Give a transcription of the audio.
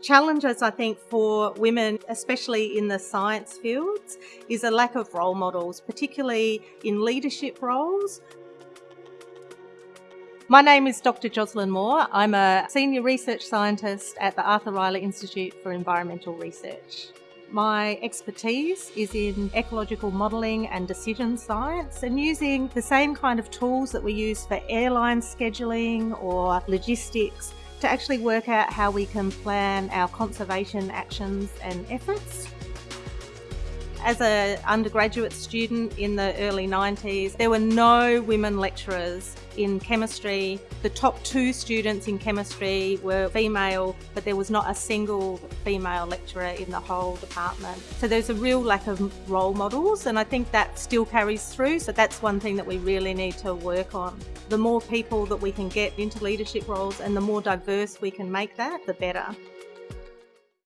Challenges, I think, for women, especially in the science fields, is a lack of role models, particularly in leadership roles. My name is Dr. Jocelyn Moore. I'm a senior research scientist at the Arthur Rylah Institute for Environmental Research. My expertise is in ecological modelling and decision science and using the same kind of tools that we use for airline scheduling or logistics to actually work out how we can plan our conservation actions and efforts. As an undergraduate student in the early 90s, there were no women lecturers in chemistry. The top two students in chemistry were female, but there was not a single female lecturer in the whole department. So there's a real lack of role models, and I think that still carries through. So that's one thing that we really need to work on. The more people that we can get into leadership roles and the more diverse we can make that, the better.